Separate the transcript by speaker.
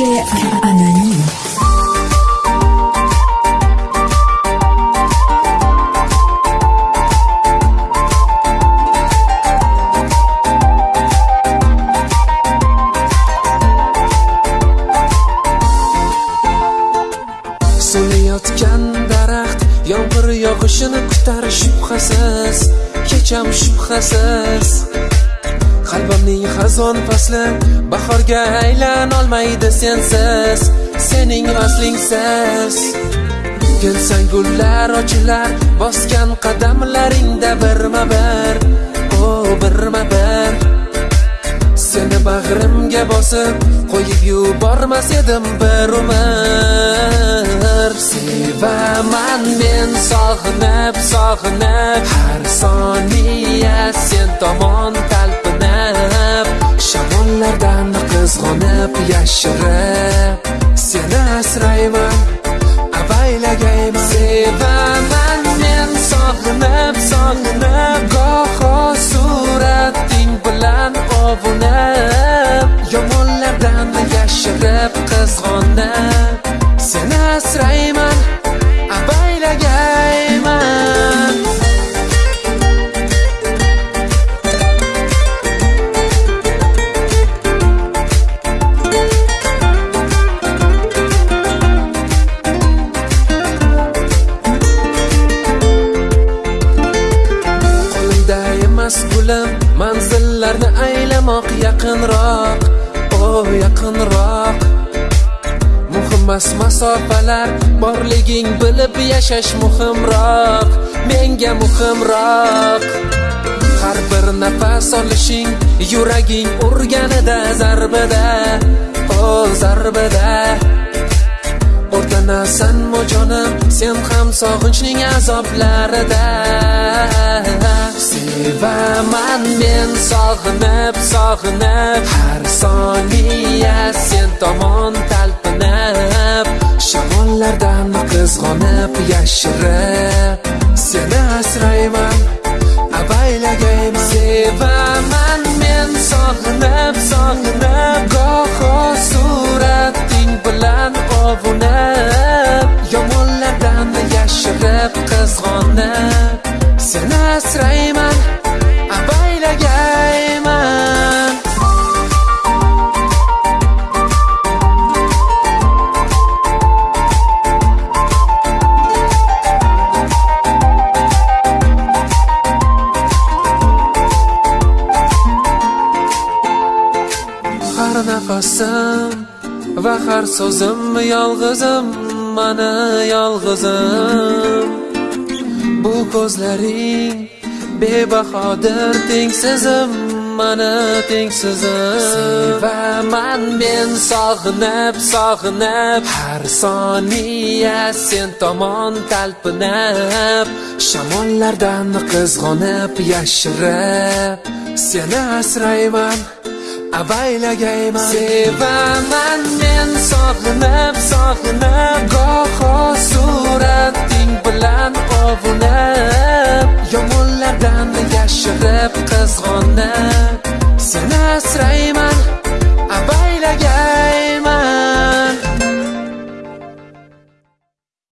Speaker 1: Musique anonyme.
Speaker 2: so'layotgan daraxt yomg'ir yog'ishini kutar shubhasiz kecham shubhasiz qalbimning xazon fasli bahorga aylanolmaydi sensiz sening vaslingsiz kelsang gullar ochilar bosgan qadamlaringda birma bir o birma bir seni bag'rimga bosib qo'yib yubormas edim bir umr. Sevaman men sog'inib sog'inib har soniya sen tomon yashirib seni asrayman avaylagayman sevaman men sog'inib sog'inib goho surating bilan ovunib aylamoq yaqinroq o yaqinroq. Muhimmas masofalar borliging bilib yashash muhimroq menga muhimroq. Har bir nafas olishing yuraging urganida zarbida o zarbida. O'rtanasanmi jonim sen ham sog'inchning azoblarida. Sevaman men sog'inib sog'inib har soniya sen tomon talpinib shamollardan qizg'onib yashirib seni asrayman avaylagayman sevaman men sog'inib sog'inib goho surating bilan ovunib yomonlardan yashirib qizg'onib seni asrayman nafasim va har so'zim yolg'izim mana yolg'izim. Bu ko'zlaring bebahodir tengsizim mana tengsizim. Sevaman men sog'inib sog'inib har soniya sen tomon talpinib shamollardan qizg'onib yashirib seni asrayman. avaylagayman sevaman men sog'inib sog'inib goho surating bilan ovunib yomonlardan yashirib qizg'onib. Seni asrayman.